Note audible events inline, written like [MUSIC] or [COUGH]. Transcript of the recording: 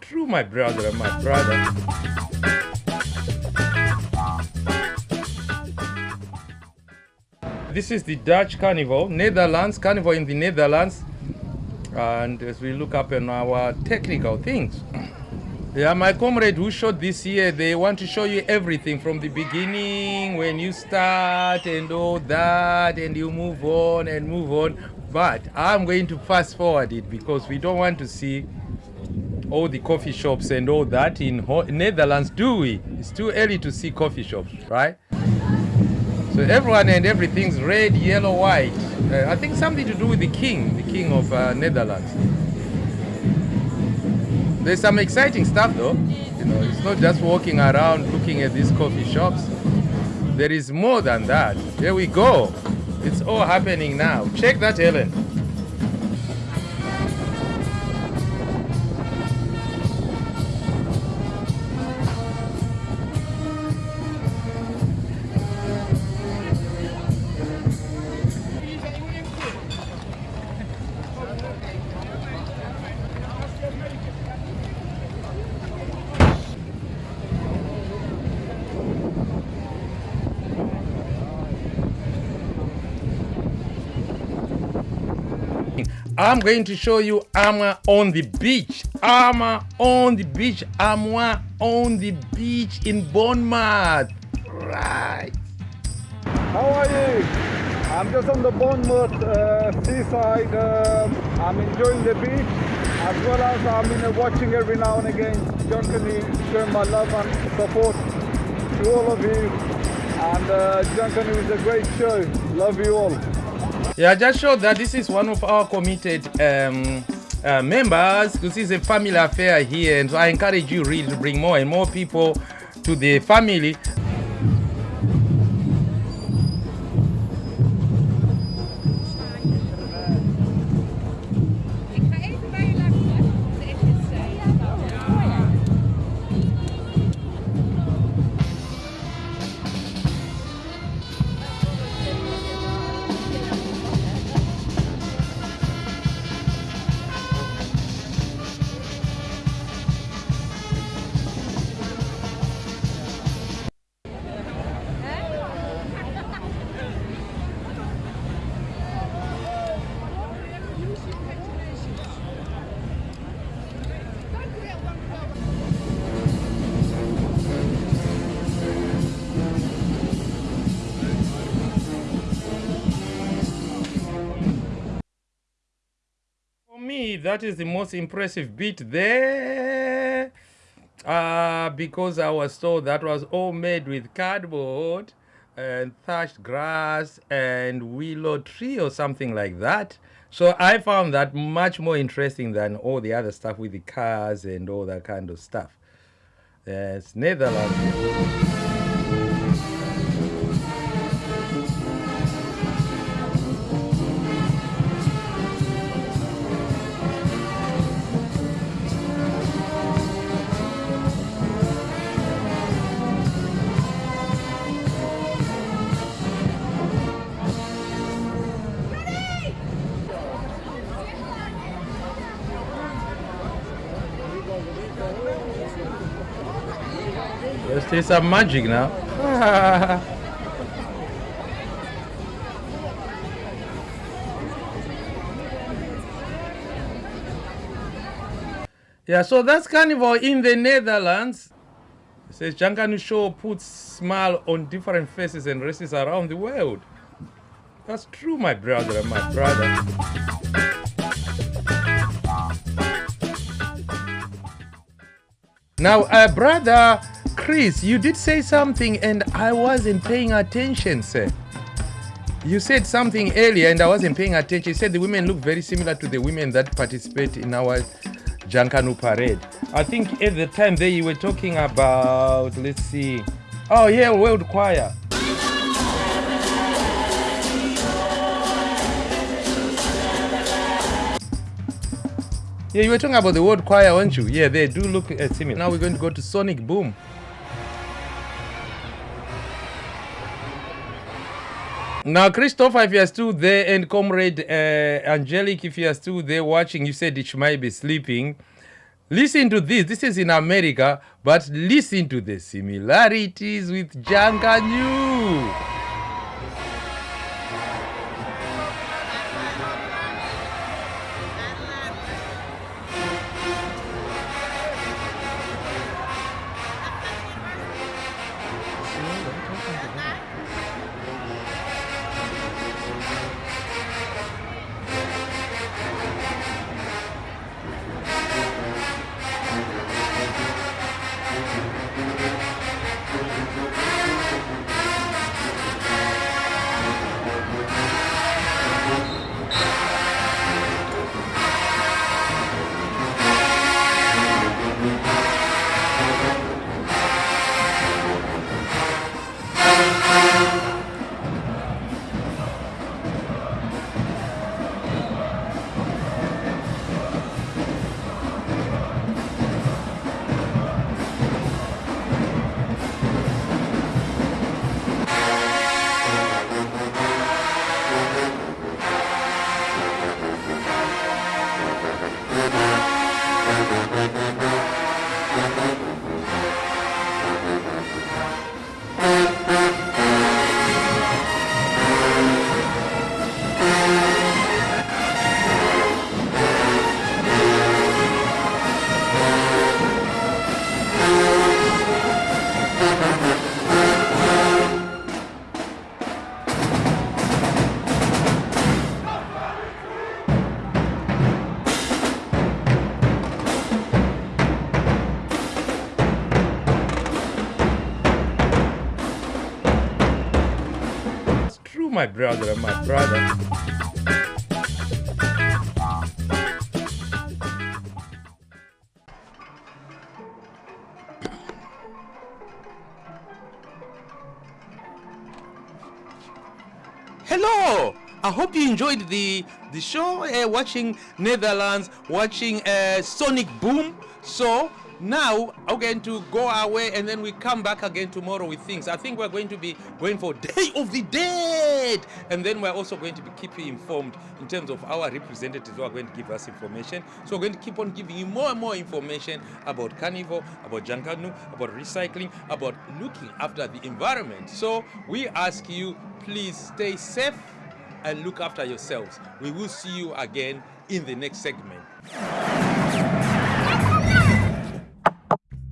True, my brother, and my brother. This is the Dutch Carnival, Netherlands, Carnival in the Netherlands. And as we look up on our technical things. [CLEARS THROAT] Yeah, my comrade who shot this year, they want to show you everything from the beginning, when you start and all that, and you move on and move on. But I'm going to fast forward it because we don't want to see all the coffee shops and all that in Ho- Netherlands, do we? It's too early to see coffee shops, right? So everyone and everything's red, yellow, white. Uh, I think something to do with the king, the king of uh, Netherlands. There's some exciting stuff though. You know, it's not just walking around looking at these coffee shops. There is more than that. Here we go. It's all happening now. Check that, Helen. I'm going to show you Amwa on the beach. Amwa on the beach. Amwa on the beach in Bournemouth. Right. How are you? I'm just on the Bournemouth uh, seaside. Um I'm enjoying the beach as well as I'm know, watching every now and again. Junkanoo, showing my love and support to all of you. And uh, Junkanoo is a great show. Love you all. Yeah, just showed that this is one of our committed um, uh, members. This is a family affair here, and so I encourage you really to bring more and more people to the family. Me, that is the most impressive bit there. Uh, because I was told that was all made with cardboard and thatched grass and willow tree or something like that. So I found that much more interesting than all the other stuff with the cars and all that kind of stuff. Yes, Netherlands. Let's some magic now. [LAUGHS] yeah, so that's carnival in the Netherlands. It says Junkanoo Show puts smile on different faces and races around the world. That's true, my brother, my brother. Now, uh, brother Chris, you did say something and I wasn't paying attention, sir. You said something earlier and I wasn't paying attention. You said the women look very similar to the women that participate in our Junkanoo parade. I think at the time there you were talking about, let's see, oh yeah, World Choir. Yeah, you were talking about the World Choir, weren't you? Yeah, they do look uh, similar. Now we're going to go to Sonic Boom. Now, Christopher, if you are still there, and Comrade uh, Angelic, if you are still there watching, you said it might be sleeping. Listen to this. This is in America, but listen to the similarities with Junkanoo. It's my brother and my brother. Hello. I hope you enjoyed the the show. Uh, watching Netherlands, watching uh, Sonic Boom. So now I'm going to go away, and then we come back again tomorrow with things. I think we're going to be going for Day of the Dead, and then we're also going to be keeping you informed in terms of our representatives who are going to give us information. So we're going to keep on giving you more and more information about carnival, about Junkanoo, about recycling, about looking after the environment. So we ask you, please stay safe and look after yourselves. We will see you again in the next segment.